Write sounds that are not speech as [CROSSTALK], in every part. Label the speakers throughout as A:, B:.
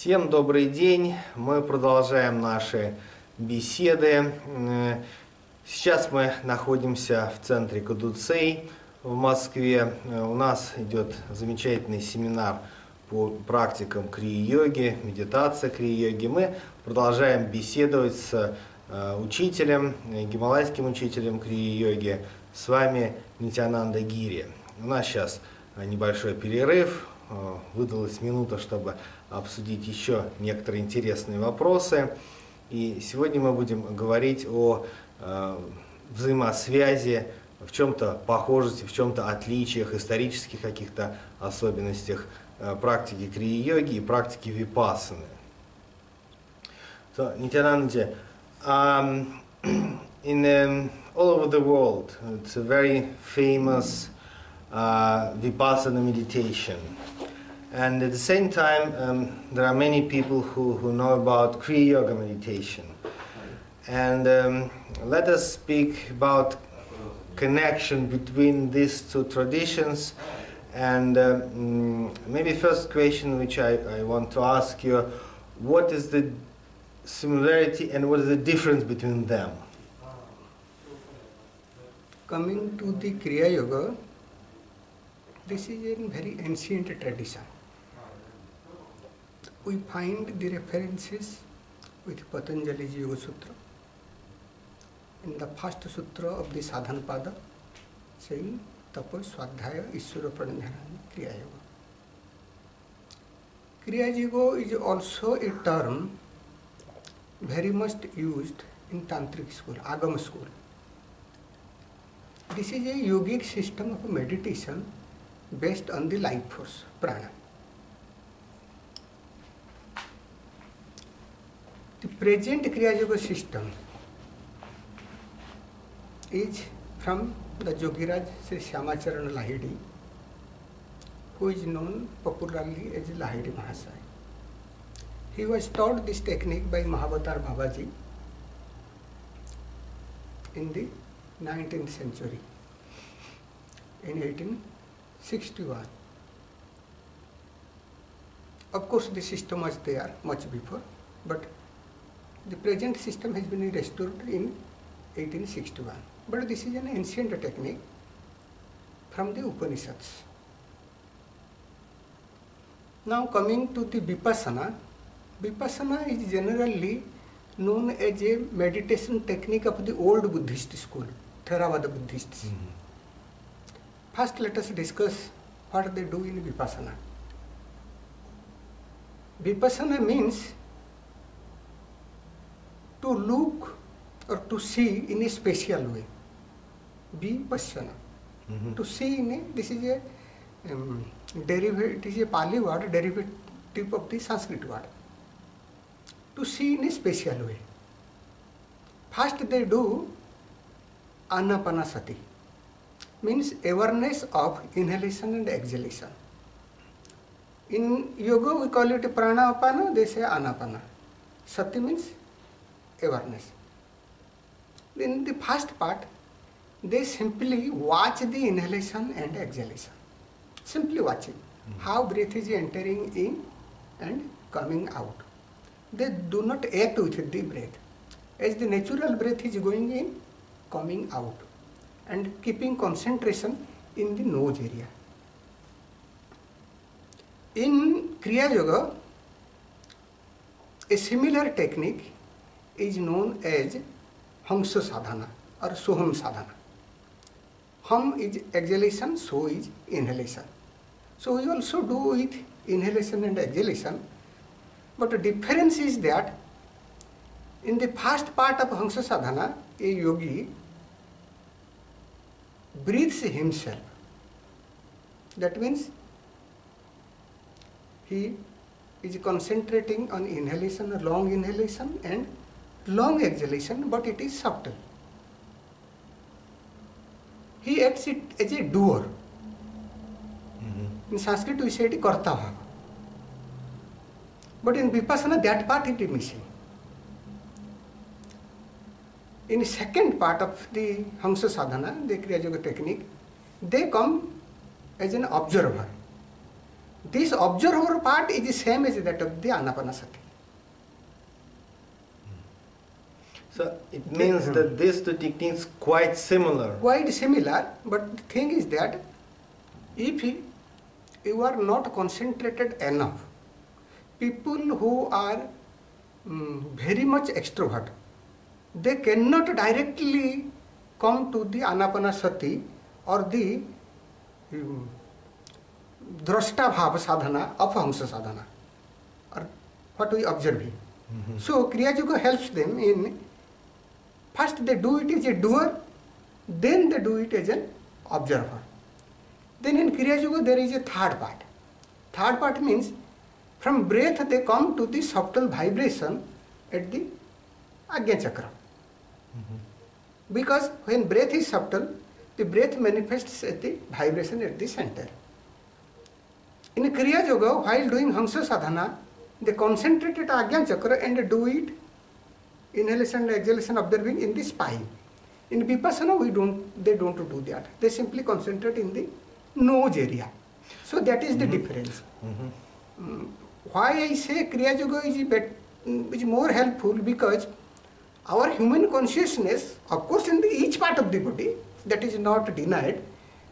A: Всем добрый день. Мы продолжаем наши беседы. Сейчас мы находимся в центре Кадуцей в Москве. Э, У нас идет замечательный семинар по практикам крии-йоги, медитация крии-йоги. Мы продолжаем беседовать с э, учителем, э, гималайским учителем крии-йоги. С вами Нитянанда Гири. У нас сейчас небольшой перерыв. Э, Выдалась минута, чтобы обсудить еще некоторые интересные вопросы. И сегодня мы будем говорить о э, взаимосвязи, в чем-то похожести, в чем-то отличиях, исторических каких-то особенностях э, практики крии-йоги и практики випассаны. So, Nityanandaji, um, in um, all over the world, it's a very famous uh, vipassana meditation. And at the same time, um, there are many people who, who know about Kriya Yoga meditation. And um, let us speak about connection between these two traditions. And um, maybe first question which I, I want to ask you, what is the similarity and what is the difference between them?
B: Coming to the Kriya Yoga, this is a very ancient tradition. We find the references with Patanjali's Yoga Sutra. In the first sutra of the Sadhana Pada, saying Tapo Swadhyaya Ishwara Pranidhana Kriya Yoga. Kriya Yoga is also a term very much used in Tantric school, Agama school. This is a yogic system of meditation based on the life force, prana. The present Kriya Yoga system is from the Yogiraj Sri Shyamacharan Lahiri, who is known popularly as Lahiri Mahasaya. He was taught this technique by Mahavatar Babaji in the 19th century, in 1861. Of course, the system was there much before, but the present system has been restored in 1861. But this is an ancient technique from the Upanishads. Now coming to the Vipassana, Vipassana is generally known as a meditation technique of the old Buddhist school, Theravada Buddhists. Mm-hmm. First, let us discuss what they do in Vipassana. Vipassana means to look or to see in a special way. Vipassana.
A: Mhm.
B: To see in a, this is a um, derivative, it is a Pali word, derivative of the Sanskrit word. To see in a special way. First they do anapanasati, means awareness of inhalation and exhalation. In yoga we call it pranapana, they say anapana. Sati means awareness. In the first part, they simply watch the inhalation and exhalation. Simply watching hmm. how breath is entering in and coming out. They do not act with the breath. As the natural breath is going in, coming out and keeping concentration in the nose area. In Kriya Yoga, a similar technique is known as Hamsa Sadhana or Soham Sadhana. Hum is exhalation, so is inhalation. So we also do with inhalation and exhalation, but the difference is that in the first part of Hamsa Sadhana, a yogi breathes himself. That means he is concentrating on inhalation, long inhalation and long exhalation, but it is subtle. He acts it as a doer. In Sanskrit we say it karta bhava. But in Vipassana that part it is missing. In second part of the Hamsa Sadhana, the Kriya Yoga technique, they come as an observer. This observer part is the same as that of the Anapanasati.
A: So it means that these two techniques quite similar.
B: Quite similar, but the thing is that if you- are not concentrated enough, people who are mm, very much extrovert, they cannot directly come to the anapanasati or the um, drashta bhava sadhana of hamsa sadhana or what we observing. So Kriya Yoga helps them in first they do it as a doer, then they do it as an observer. Then in Kriya Yoga there is a third part. Third part means from breath they come to the subtle vibration at the Agya Chakra. Because when breath is subtle, the breath manifests at the vibration at the center. In Kriya Yoga, while doing Hamsa Sadhana, they concentrate at Agya Chakra and do it inhalation and exhalation observing in the spine. In Vipassana, we don't, they don't do that. They simply concentrate in the nose area. So that is the difference. Mm, Why I say Kriya Yoga is, mm, is more helpful because our human consciousness, of course, in each part of the body, that is not denied,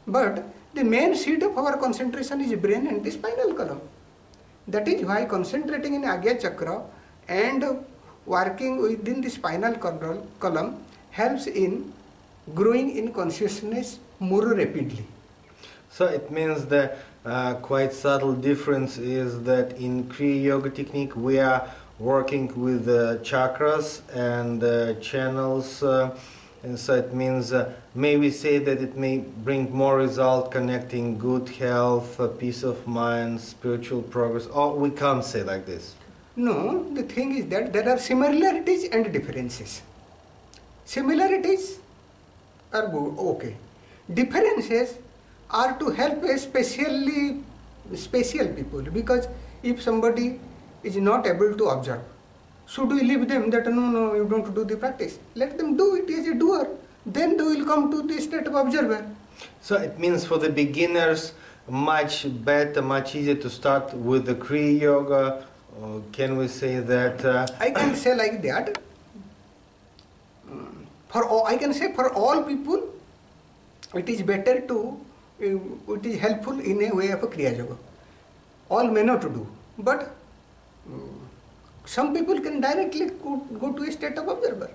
B: but the main seat of our concentration is brain and the spinal column. That is why concentrating in Agya Chakra and working within the spinal column, column helps in growing in consciousness more rapidly.
A: So it means the uh, quite subtle difference is that in Kriya Yoga technique we are working with chakras and channels, uh, and so it means uh, may we say that it may bring more result connecting good health, uh, peace of mind, spiritual progress. Or we can't say like this.
B: No, the thing is that there are similarities and differences. Similarities are good, okay. Differences are to help especially special people because if somebody is not able to observe, should we leave them that no, no, you don't do the practice? Let them do it as a doer. Then they will come to the state of observer.
A: So it means for the beginners much better, much easier to start with the Kriya Yoga. Or can we say that? Uh,
B: I can say like that. For all, I can say for all people, it is better to, uh, it is helpful in a way of a Kriya Yoga. All may not do, but some people can directly go, go to a state of observer.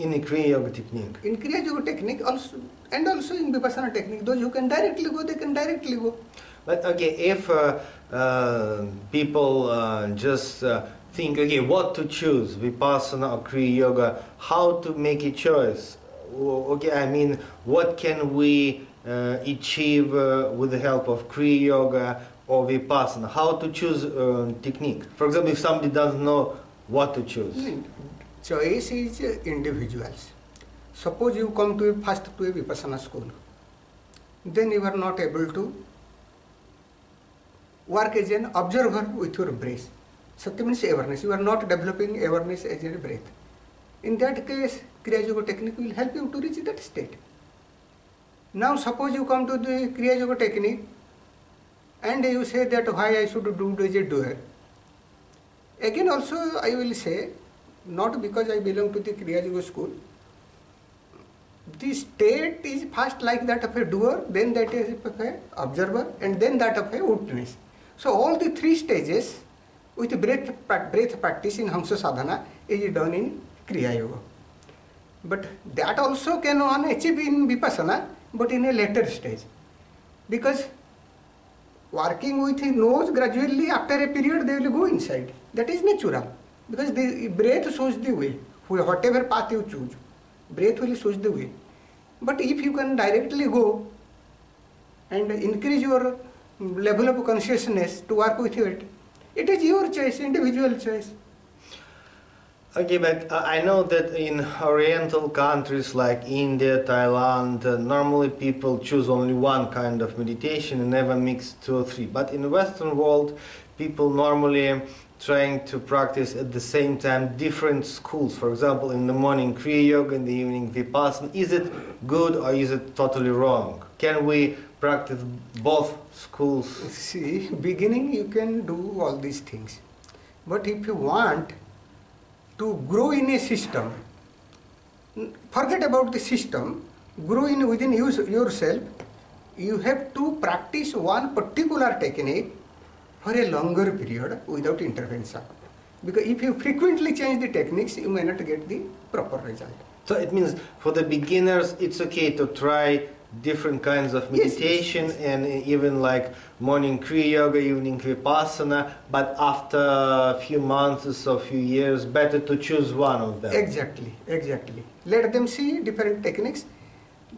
A: in the Kriya Yoga technique.
B: In Kriya Yoga technique also, and also in Vipassana technique, those who can directly go, they can directly go.
A: But okay, if uh, uh, people uh, just uh, think, okay, what to choose, Vipassana or Kriya Yoga, how to make a choice? Okay, I mean, what can we uh, achieve uh, with the help of Kriya Yoga or Vipassana? How to choose uh, technique? For example, if somebody doesn't know what to choose.
B: Choice is individuals. Suppose you come to a first to a Vipassana school, then you are not able to work as an observer with your breath. Sati means awareness. You are not developing awareness as your breath. In that case, Kriya Yoga technique will help you to reach that state. Now suppose you come to the Kriya Yoga technique and you say that why I should do as a doer. Again also I will say, not because I belong to the Kriya Yoga school, the state is first like that of a doer, then that of a observer, and then that of a witness. So all the three stages with breath, breath practice in Hamsa Sadhana is done in Kriya Yoga. But that also can one achieve in Vipassana, but in a later stage. Because working with his nose gradually after a period they will go inside. That is natural. Because the breath shows the way. Whatever path you choose, breath will shows the way. But if you can directly go and increase your level of consciousness to work with it, it is your choice, individual choice.
A: Okay, but uh, I know that in Oriental countries like India, Thailand, uh, normally people choose only one kind of meditation and never mix two or three. But in the Western world, people normally trying to practice at the same time different schools. For example, in the morning Kriya Yoga, in the evening Vipassana. Is it good or is it totally wrong? Can we practice both schools?
B: See, beginning you can do all these things. But if you want to grow in a system, forget about the system, grow in within you, yourself, you have to practice one particular technique for a longer period without intervention. Because if you frequently change the techniques, you may not get the proper result.
A: So it means for the beginners, it's okay to try different kinds of
B: Yes, yes,
A: meditation
B: yes.
A: and even like morning Kriya Yoga, evening Vipassana, but after a few months or a few years, better to choose one of them.
B: Exactly, exactly. Let them see different techniques.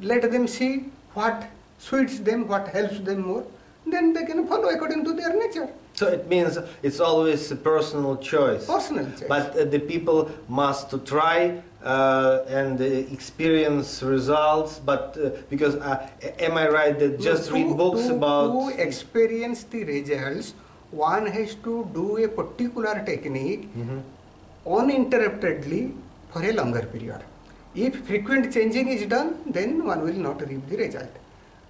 B: Let them see what suits them, what helps them more. Then they can follow according to their nature,
A: So it means it's always a personal choice.
B: personal choice.
A: But uh, the people must to try uh, and uh, experience results. But uh, because uh, am I right that just
B: to,
A: read books
B: to,
A: about?
B: to experience the results, one has to do a particular technique
A: Mhm.
B: uninterruptedly for a longer period. If frequent changing is done, then one will not reap the result.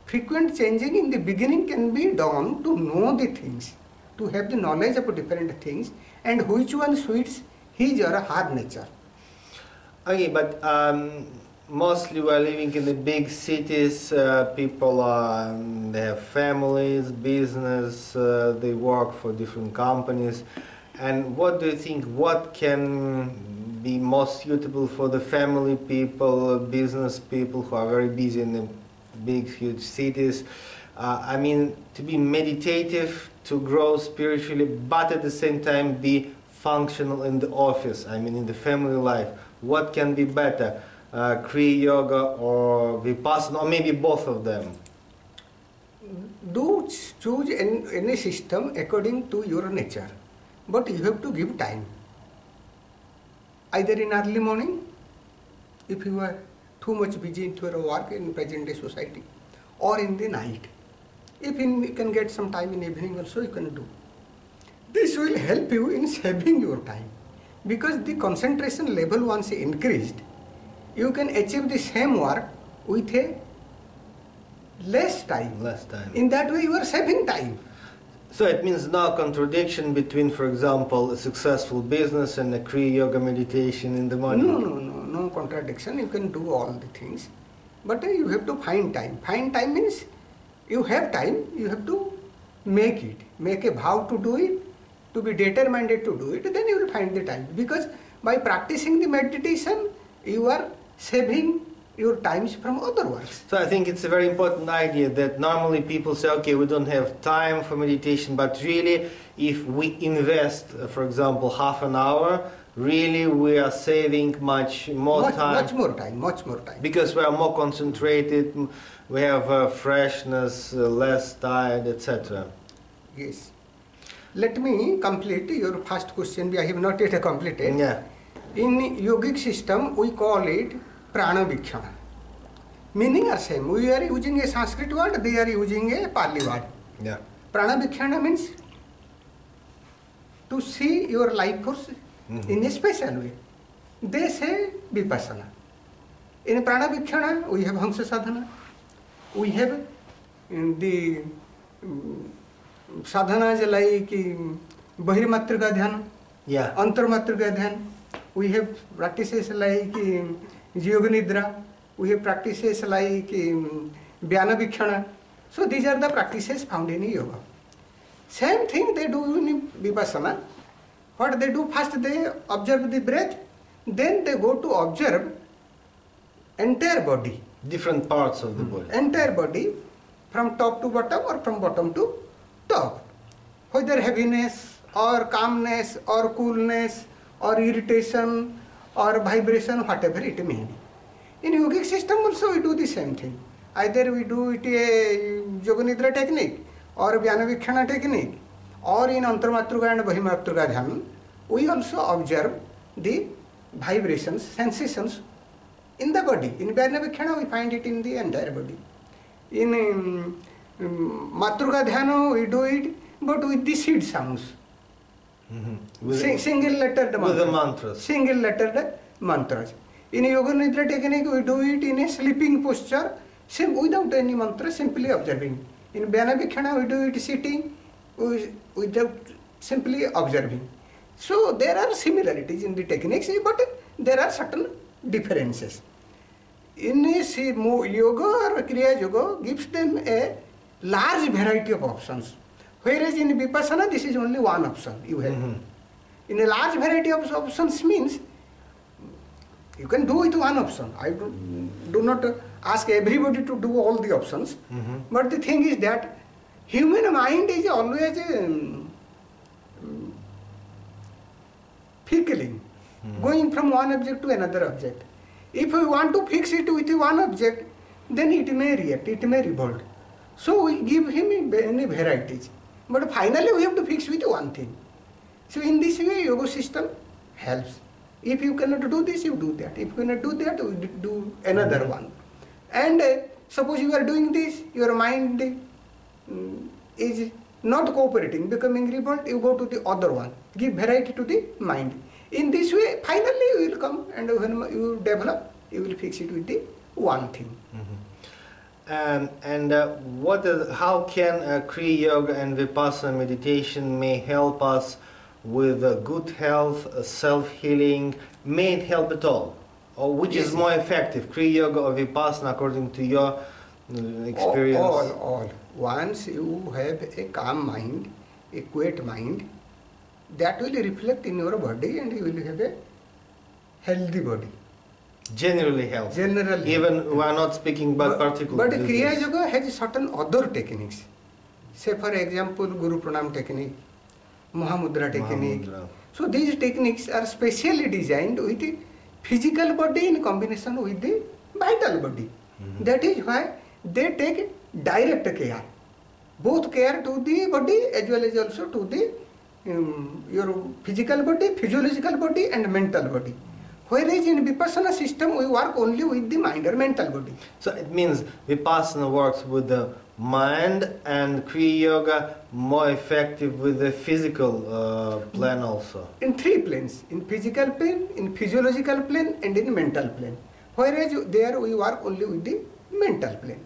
B: Frequent changing in the beginning can be done to know the things, to have the knowledge of different things, and which one suits his or her nature.
A: Okay, but um, mostly we're living in the big cities. Uh, people are, um, they have families, business, uh, they work for different companies. And what do you think? What can be most suitable for the family people, business people who are very busy in the big, huge cities? Uh, I mean, to be meditative, to grow spiritually, but at the same time be functional in the office. I mean, in the family life. What can be better, uh, Kriya Yoga or Vipassana, or maybe both of them?
B: Do choose an- any system according to your nature, but you have to give time. Either in early morning, if you are too much busy into your work in present day society, or in the night. If in, you can get some time in evening also, you can do. This will help you in saving your time because the concentration level once increased, you can achieve the same work with a less time.
A: Less time.
B: In that way, you are saving time.
A: So it means no contradiction between, for example, a successful business and a Kriya Yoga meditation in the morning.
B: No, no, no, no contradiction. You can do all the things, but uh, you have to find time. Find time means you have time. You have to make it. Make a vow to do it. To be determined to do it. Then you will find the time because by practicing the meditation, you are saving your times from other works.
A: So I think it's a very important idea that normally people say, okay, we don't have time for meditation, but really, if we invest, uh, for example, half an hour, really we are saving much more
B: much,
A: time
B: much more time. Much more time.
A: because we are more concentrated, we have uh, freshness, uh, less tired, etc.
B: Yes. Let me complete your first question. I have not yet completed.
A: Yeah.
B: In yogic system, we call it prana vikshana. Meaning are same. We are using a Sanskrit word, they are using a Pali word.
A: Yeah.
B: Prana vikshana means to see your life force
A: Mhm.
B: in a special way. They say vipassana. In prana vikshana, we have hamsa sadhana. We have um, the um, sadhanas like um, bahirmatrika dhyana.
A: Yeah.
B: Antarmatrika dhyan. We have practices like um, Yoga Nidra. We have practices like um, Vyana Vikshana. So these are the practices found in yoga. Same thing they do in Vipassana. What they do first they observe the breath, then they go to observe entire body.
A: Different parts of the body.
B: Entire body from top to bottom or from bottom to top. Whether heaviness or calmness or coolness or irritation or vibration, whatever it may be. In yogic system also we do the same thing. Either we do it a yoga nidra technique or vyana vikshana technique or in antarmatruka and bahimatruka dhyan, we also observe the vibrations, sensations in the body. In Vyanavikhana, we find it in the entire body. In um, um, Matruka Dhyana, we do it, but with the seed sounds.
A: Mhm. With-
B: Sing, single lettered
A: with the
B: mantras.
A: mantras.
B: Single lettered mantras. In Yoga Nidra technique, we do it in a sleeping posture, sim, without any mantra, simply observing. In Vyanavikshana, we do it sitting without simply observing. So there are similarities in the techniques, but there are certain differences. In yoga or Kriya Yoga gives them a large variety of options. Whereas in Vipassana, this is only one option you have.
A: Mhm.
B: In a large variety of options means you can do with one option. I do, do not ask everybody to do all the options.
A: Mhm.
B: But the thing is that human mind is always um, fickling, going from one object to another object. If we want to fix it with one object, then it may react, it may revolt. So we give him many varieties. But finally we have to fix with one thing. So in this way, yoga system helps. If you cannot do this, you do that. If you cannot do that, you do another one. And uh, suppose you are doing this, your mind mm, is not cooperating, becoming revolt, you go to the other one. Give variety to the mind. In this way, finally you will come and when you develop, you will fix it with the one thing.
A: Um, and uh, what is, how can uh, Kriya Yoga and Vipassana meditation may help us with uh, good health, uh, self-healing? May it help at all? Or which is more effective, Kriya Yoga or Vipassana according to your uh, experience?
B: All, all. Once you have a calm mind, a quiet mind, that will reflect in your body and you will have a healthy body.
A: Generally help.
B: Generally.
A: Even we are not speaking about particular
B: But Kriya
A: disease.
B: Yoga has certain other techniques. Say for example, Guru Pranam technique, Mahamudra technique.
A: Mahamudra.
B: So these techniques are specially designed with the physical body in combination with the vital body.
A: Mhm.
B: That is why they take direct care. Both care to the body as well as also to the um, your physical body, physiological body and mental body. Whereas in Vipassana system we work only with the mind or mental body.
A: So it means Vipassana works with the mind and Kriya Yoga more effective with the physical uh, plan also.
B: in three planes in physical plane in physiological plane and in mental plane whereas there we work only with the mental plane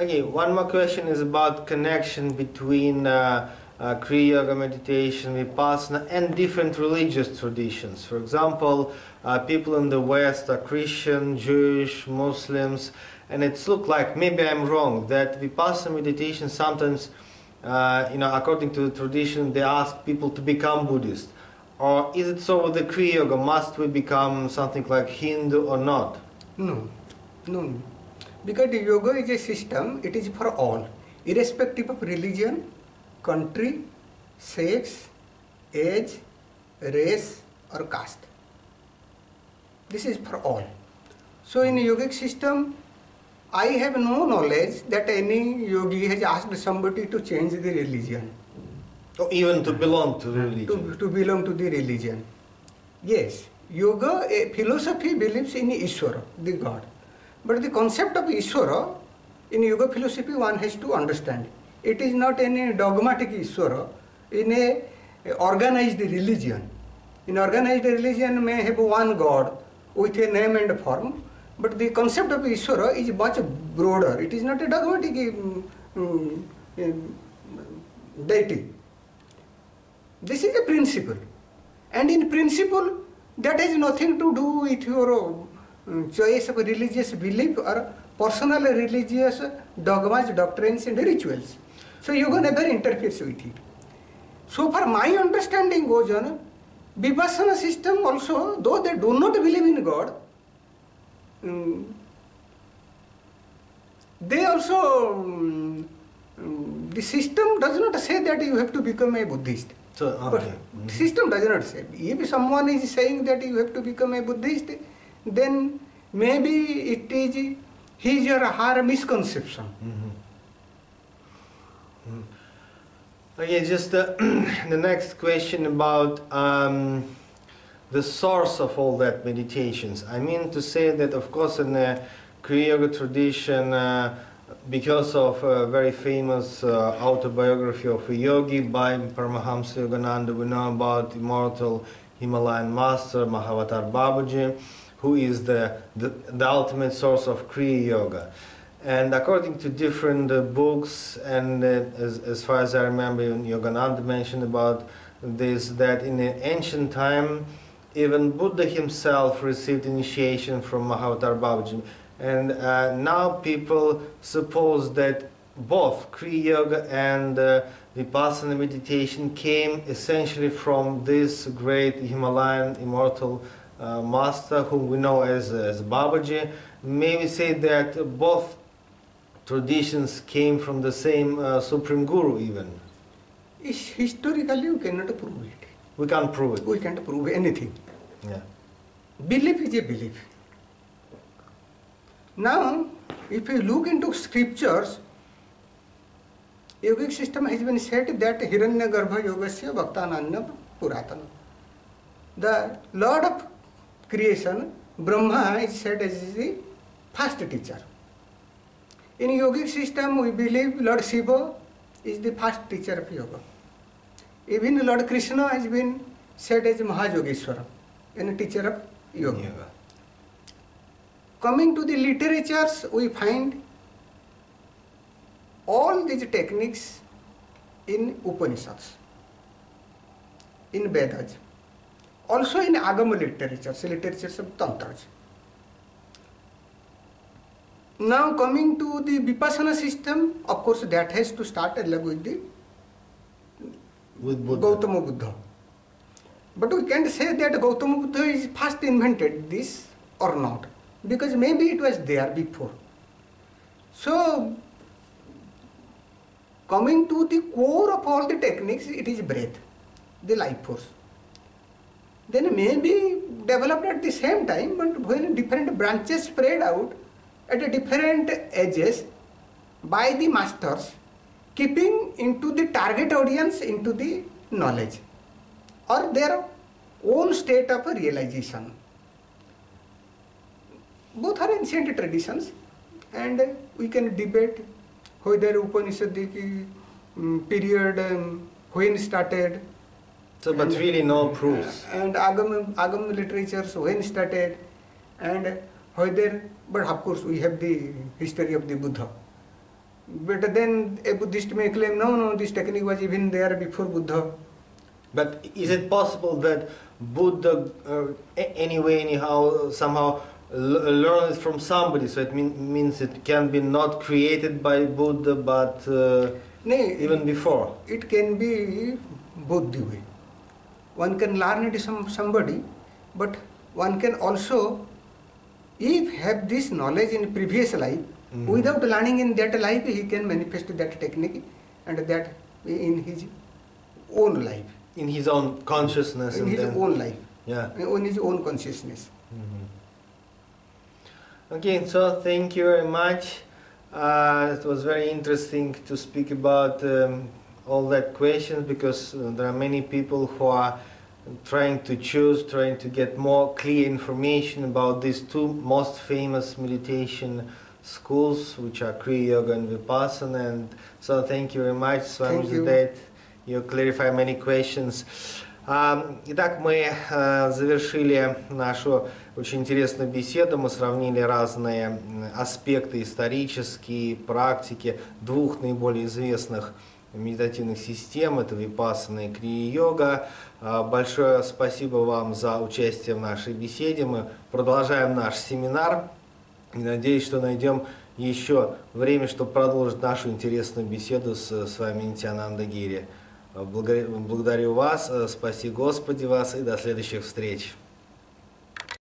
A: Okay, one more question is about connection between uh, uh, Kriya Yoga meditation, Vipassana, and different religious traditions. For example, uh, people in the West are Christian, Jewish, Muslims, and it's look like maybe I'm wrong that Vipassana meditation sometimes, uh, you know, according to the tradition, they ask people to become Buddhist. Or is it so with the Kriya Yoga? Must we become something like Hindu or not?
B: no no no. Because the yoga is a system it is for all irrespective of religion country sex age race or caste this is for all so in yogic system i have no knowledge that any yogi has asked somebody to change the religion
A: Or even to belong to the religion?
B: to, to belong to the religion. Yes, yoga, a philosophy believes in Ishvara, the God. But the concept of Ishvara, in yoga philosophy one has to understand. It is not any dogmatic Ishvara in a, organized religion. In organized religion may have one God with a name and form, but the concept of Ishvara is much broader. It is not a dogmatic um, um, um, deity. This is a principle. And in principle, that has nothing to do with your choice of religious belief or personal religious dogmas, doctrines, and rituals. So yoga never interferes with it. So far my understanding goes on, Vipassana system also, though they do not believe in God, um, they also, um, um, the system does not say that you have to become a Buddhist.
A: So,
B: But
A: okay.
B: the system does not say. If someone is saying that you have to become a Buddhist, then maybe it is his or her misconception.
A: Mhm. Mhm. Okay, just uh, [CLEARS THROAT] the next question about um, the source of all that meditations. I mean to say that, of course, in the Kriya Yoga tradition, uh, because of a very famous uh, autobiography of a yogi by Paramahamsa Yogananda, we know about immortal Himalayan master Mahavatar Babaji, who is the, the, the ultimate source of Kriya Yoga. And according to different uh, books, and uh, as, as far as I remember, Yogananda mentioned about this, that in the ancient time, even Buddha himself received initiation from Mahavatar Babaji. And uh, now people suppose that both Kriya Yoga and uh, Vipassana meditation came essentially from this great Himalayan immortal uh, master whom we know as, as Babaji. May we say that both traditions came from the same uh, Supreme Guru even?
B: Is historically you cannot prove it.
A: We can't prove it.
B: We can't prove anything.
A: Yeah.
B: Belief is a belief. Now, if you look into scriptures, yogic system has been said that Hiranyagarbha Yogasya Bhaktananya Puratana. The Lord of creation, Brahma, is said as the first teacher. In yogic system, we believe Lord Shiva is the first teacher of yoga. Even Lord Krishna has been said as Mahayogeshwara, and teacher of yoga.
A: Yoga.
B: Coming to the literatures, we find all these techniques in Upanishads, in Vedas, also in Agama literatures, literatures of Tantras. Now coming to the Vipassana system, of course that has to start along with the
A: With Buddha.
B: Gautama Buddha. But we can't say that Gautama Buddha is first invented this or not, because maybe it was there before. So, coming to the core of all the techniques, it is breath, the life force. Then may be developed at the same time, but when different branches spread out at different edges by the masters, keeping into the target audience into the knowledge or their own state of realization. Both are ancient traditions and we can debate whether Upanishadic um, period um, when started
A: So, but really no proofs.
B: and Agam, Agam literatures when started and whether, but of course we have the history of the Buddha. But then a Buddhist may claim, no, no, this technique was even there before Buddha.
A: But is it possible that Buddha, uh, anyway, anyhow, somehow learned it from somebody? So it mean, means it can be not created by Buddha, but uh,
B: Nay,
A: even before.
B: it can be both the way. One can learn it from somebody, but one can also, if have this knowledge in previous life,
A: Mhm.
B: without learning in that life, he can manifest that technique and that in his own life,
A: In his own consciousness.
B: in his
A: then,
B: own life,
A: Yeah.
B: in his own consciousness.
A: Okay, so thank you very much. Uh, it was very interesting to speak about um, all that questions because uh, there are many people who are trying to choose, trying to get more clear information about these two most famous meditation schools, which are Kriya Yoga and Vipassana. And so thank you very much, Swami
B: Thank you.
A: Clarify many questions. А, Итак, мы э, завершили нашу очень интересную беседу. Мы сравнили разные аспекты исторические, практики двух наиболее известных медитативных систем. Это Випассана и Крия-йога. А, Большое спасибо вам за участие в нашей беседе. Мы продолжаем наш семинар. И надеюсь, что найдем еще время, чтобы продолжить нашу интересную беседу с, с вами Нитянанда Гири. Благодарю, вас, э, спаси Господи вас и до следующих встреч.